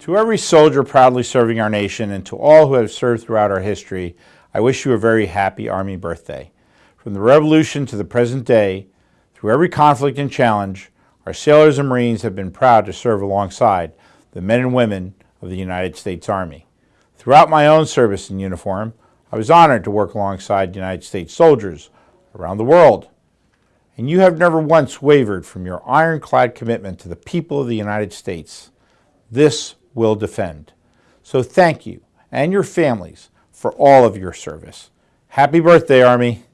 To every soldier proudly serving our nation and to all who have served throughout our history, I wish you a very happy Army birthday. From the Revolution to the present day, through every conflict and challenge, our sailors and Marines have been proud to serve alongside the men and women of the United States Army. Throughout my own service in uniform, I was honored to work alongside United States soldiers around the world. And you have never once wavered from your ironclad commitment to the people of the United States. This will defend. So thank you and your families for all of your service. Happy birthday, Army.